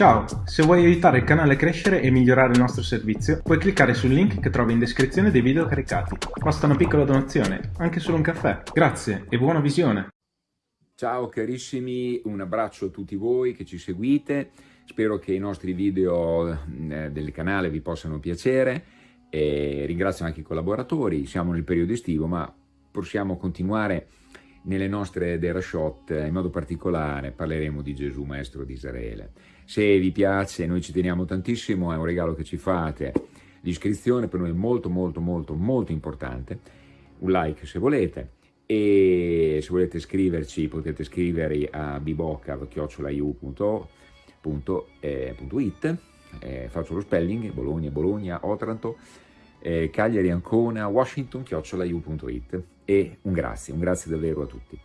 Ciao, se vuoi aiutare il canale a crescere e migliorare il nostro servizio, puoi cliccare sul link che trovi in descrizione dei video caricati. Basta una piccola donazione, anche solo un caffè. Grazie e buona visione! Ciao carissimi, un abbraccio a tutti voi che ci seguite, spero che i nostri video eh, del canale vi possano piacere e ringrazio anche i collaboratori, siamo nel periodo estivo ma possiamo continuare nelle nostre Derashot, in modo particolare parleremo di Gesù Maestro di Israele. Se vi piace, noi ci teniamo tantissimo, è un regalo che ci fate, l'iscrizione per noi è molto molto molto molto importante, un like se volete, e se volete scriverci potete scrivere a bibocca.it, eh, faccio lo spelling, Bologna, Bologna, Otranto, eh, Cagliari, Ancona, Washington, chiocciolaiu.it e un grazie, un grazie davvero a tutti.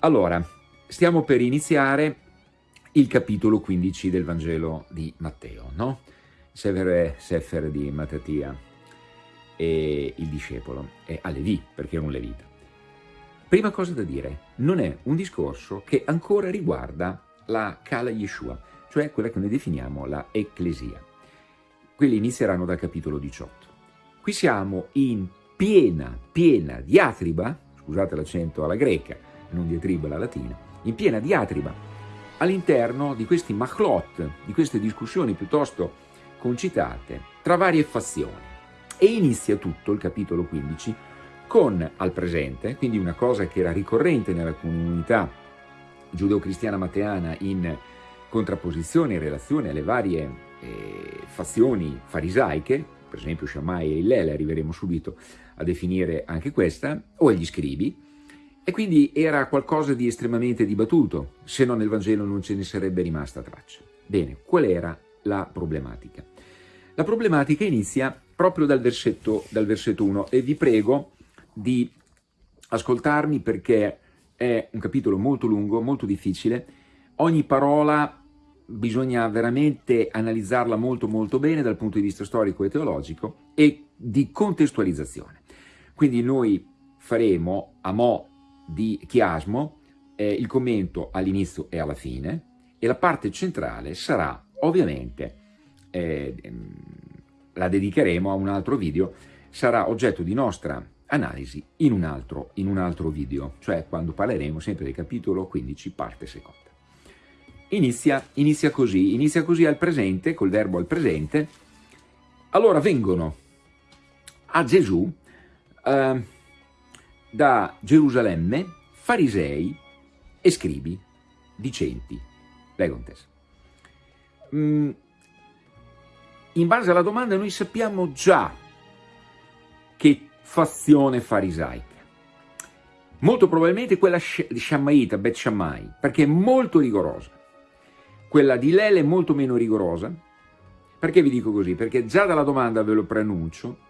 Allora, stiamo per iniziare il capitolo 15 del Vangelo di Matteo, no? Sefer, Sefer di Mattatia e il discepolo, e a Levi, perché è un levita. Prima cosa da dire, non è un discorso che ancora riguarda la Kala Yeshua, cioè quella che noi definiamo la Ecclesia. Quelli inizieranno dal capitolo 18. Qui siamo in piena, piena diatriba, scusate l'accento alla greca, non diatriba alla latina, in piena diatriba all'interno di questi machlot, di queste discussioni piuttosto concitate tra varie fazioni. E inizia tutto il capitolo 15 con al presente, quindi una cosa che era ricorrente nella comunità giudeo-cristiana mateana in contrapposizione in relazione alle varie eh, fazioni farisaiche, per esempio Shammai e Illele, arriveremo subito a definire anche questa, o agli scribi, e quindi era qualcosa di estremamente dibattuto, se non nel Vangelo non ce ne sarebbe rimasta traccia. Bene, qual era la problematica? La problematica inizia proprio dal versetto, dal versetto 1 e vi prego di ascoltarmi perché è un capitolo molto lungo, molto difficile, ogni parola bisogna veramente analizzarla molto molto bene dal punto di vista storico e teologico e di contestualizzazione. Quindi noi faremo a mo' di chiasmo eh, il commento all'inizio e alla fine e la parte centrale sarà ovviamente, eh, la dedicheremo a un altro video, sarà oggetto di nostra analisi in un altro, in un altro video, cioè quando parleremo sempre del capitolo 15 parte seconda. Inizia, inizia così, inizia così al presente, col verbo al presente. Allora vengono a Gesù eh, da Gerusalemme farisei e scribi dicenti, Legontes. Mm, in base alla domanda noi sappiamo già che fazione farisaica. Molto probabilmente quella di Shammaita, Bet Shammai, perché è molto rigorosa. Quella di Lele è molto meno rigorosa. Perché vi dico così? Perché già dalla domanda ve lo preannuncio,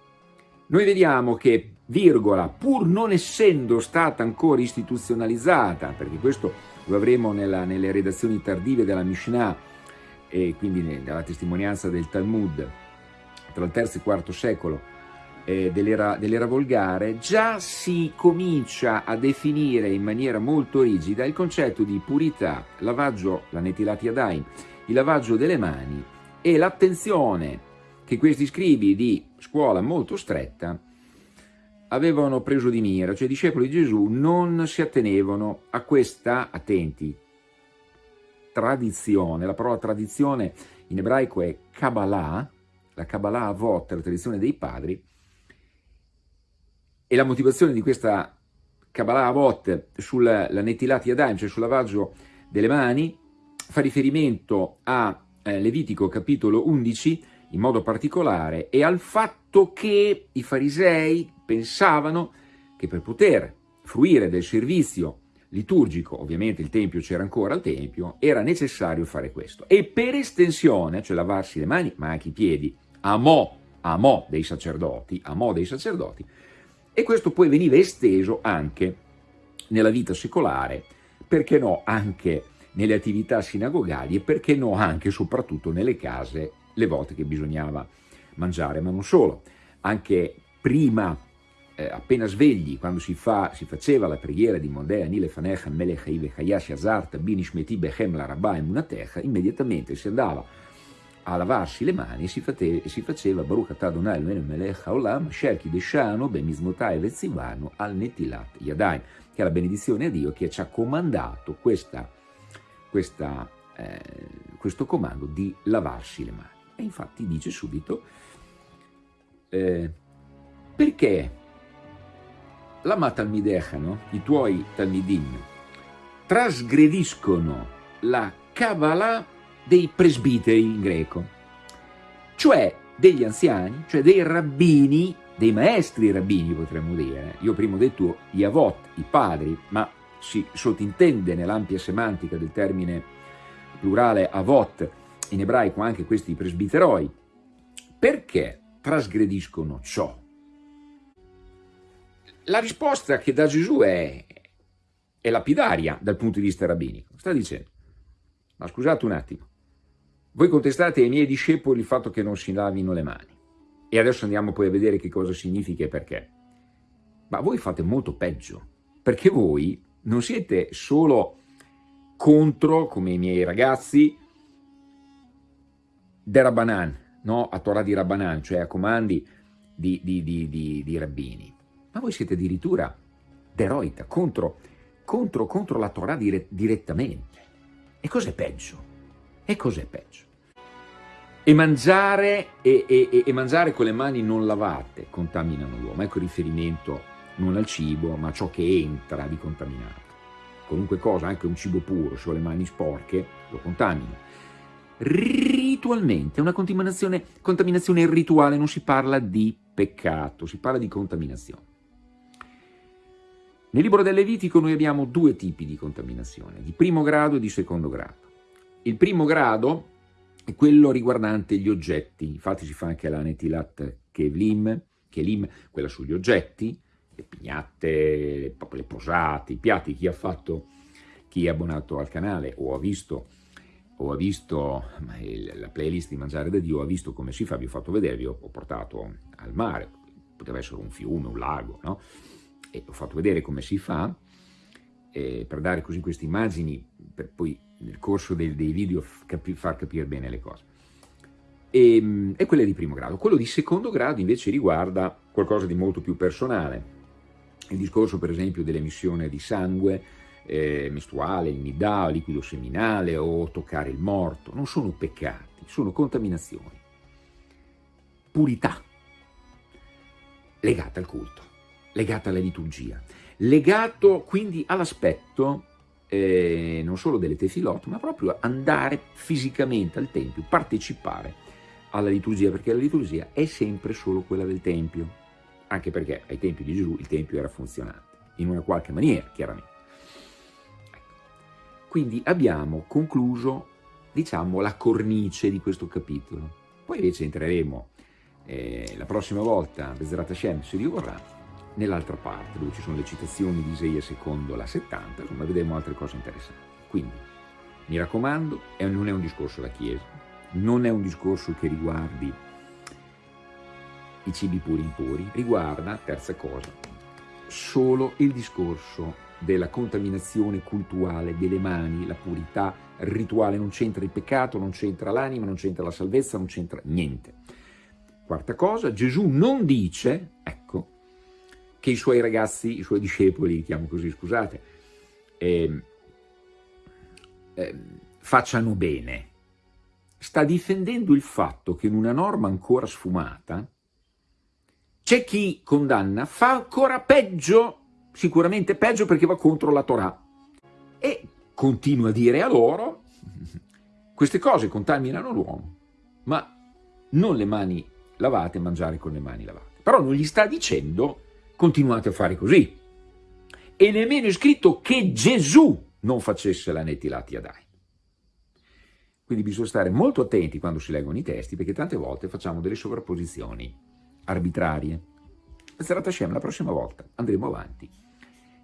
noi vediamo che, virgola, pur non essendo stata ancora istituzionalizzata, perché questo lo avremo nella, nelle redazioni tardive della Mishnah e quindi nella testimonianza del Talmud tra il terzo e il IV secolo, eh, dell'era dell volgare, già si comincia a definire in maniera molto rigida il concetto di purità, lavaggio, la netilati adaim, il lavaggio delle mani e l'attenzione che questi scribi di scuola molto stretta avevano preso di mira, cioè i discepoli di Gesù non si attenevano a questa, attenti, tradizione, la parola tradizione in ebraico è Kabbalah, la Kabbalah Avot, la tradizione dei padri, e la motivazione di questa Kabbalah Avot sulla Netilati Yadayim, cioè sul lavaggio delle mani, fa riferimento a eh, Levitico capitolo 11 in modo particolare e al fatto che i farisei pensavano che per poter fruire del servizio liturgico, ovviamente il Tempio c'era ancora al Tempio, era necessario fare questo. E per estensione, cioè lavarsi le mani, ma anche i piedi, a mo', a mo' dei sacerdoti, a mo' dei sacerdoti, e questo poi veniva esteso anche nella vita secolare, perché no anche nelle attività sinagogali e perché no anche e soprattutto nelle case le volte che bisognava mangiare, ma non solo, anche prima eh, appena svegli, quando si, fa, si, faceva la preghiera di Modea, Nile Fanecha, Melech Ive Hayash Azart, Binishmeti Bechem Larabà e Munatecha, immediatamente si andava a lavarsi le mani e si, fate, si faceva Baruch Atadonai Melech Haolam, Sherki Deshano, Bemizmotai Vezivano, al Netilat Yadai, che è la benedizione a Dio che ci ha comandato questa, questa, eh, questo comando di lavarsi le mani. E infatti dice subito, eh, perché Lama Talmidechano, i tuoi Talmidim, trasgrediscono la Kabbalah dei presbiteri in greco, cioè degli anziani, cioè dei rabbini, dei maestri rabbini potremmo dire. Io prima ho detto gli avot, i padri, ma si sottintende nell'ampia semantica del termine plurale avot, in ebraico anche questi presbiteroi. Perché trasgrediscono ciò? La risposta che dà Gesù è, è lapidaria dal punto di vista rabbinico. Sta dicendo, ma scusate un attimo, voi contestate ai miei discepoli il fatto che non si lavino le mani. E adesso andiamo poi a vedere che cosa significa e perché. Ma voi fate molto peggio, perché voi non siete solo contro, come i miei ragazzi, de Rabbanan, no? a Torah di Rabbanan, cioè a comandi di, di, di, di rabbini ma voi siete addirittura deroita, contro, contro, contro la Torah dire, direttamente. E cos'è peggio? E cos'è peggio? E mangiare, e, e, e mangiare con le mani non lavate contaminano l'uomo. Ecco il riferimento non al cibo, ma a ciò che entra di contaminato. Qualunque cosa, anche un cibo puro, se ho le mani sporche, lo contamina. Ritualmente, una contaminazione, contaminazione rituale, non si parla di peccato, si parla di contaminazione. Nel libro del Levitico noi abbiamo due tipi di contaminazione, di primo grado e di secondo grado. Il primo grado è quello riguardante gli oggetti, infatti si fa anche la netilat kevlim, kelim, quella sugli oggetti, le pignate, le posate, i piatti, chi ha fatto, chi è abbonato al canale o ha visto, o ha visto la playlist di Mangiare da Dio, ha visto come si fa, vi ho fatto vedere, vi ho portato al mare, poteva essere un fiume, un lago, no? e ho fatto vedere come si fa, eh, per dare così queste immagini, per poi nel corso dei, dei video capi, far capire bene le cose. E, ehm, e quella di primo grado. Quello di secondo grado invece riguarda qualcosa di molto più personale. Il discorso per esempio dell'emissione di sangue eh, mestruale, il midà, liquido seminale o toccare il morto. Non sono peccati, sono contaminazioni. Purità legata al culto legata alla liturgia, legato quindi all'aspetto eh, non solo delle tefilot, ma proprio andare fisicamente al Tempio, partecipare alla liturgia, perché la liturgia è sempre solo quella del Tempio, anche perché ai tempi di Gesù il Tempio era funzionante, in una qualche maniera, chiaramente. Quindi abbiamo concluso, diciamo, la cornice di questo capitolo. Poi invece entreremo eh, la prossima volta, Bezrat Hashem, se Dio vorrà, nell'altra parte, dove ci sono le citazioni di Isaia secondo la 70, insomma vedremo altre cose interessanti. Quindi, mi raccomando, non è un discorso da Chiesa, non è un discorso che riguardi i cibi puri impuri, riguarda, terza cosa, solo il discorso della contaminazione cultuale delle mani, la purità rituale, non c'entra il peccato, non c'entra l'anima, non c'entra la salvezza, non c'entra niente. Quarta cosa, Gesù non dice, ecco, che i suoi ragazzi, i suoi discepoli, chiamo così, scusate, eh, eh, facciano bene. Sta difendendo il fatto che in una norma ancora sfumata c'è chi condanna, fa ancora peggio, sicuramente peggio perché va contro la Torah. E continua a dire a loro, queste cose contaminano l'uomo, ma non le mani lavate, mangiare con le mani lavate. Però non gli sta dicendo continuate a fare così. E nemmeno è scritto che Gesù non facesse la Netilat Yadai. Quindi bisogna stare molto attenti quando si leggono i testi, perché tante volte facciamo delle sovrapposizioni arbitrarie. Bezrat Hashem, la prossima volta andremo avanti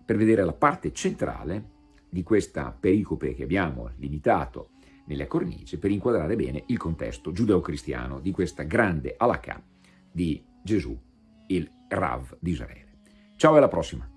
per vedere la parte centrale di questa pericope che abbiamo limitato nella cornice per inquadrare bene il contesto giudeo-cristiano di questa grande alakà di Gesù, il Rav di Israele. Ciao e alla prossima!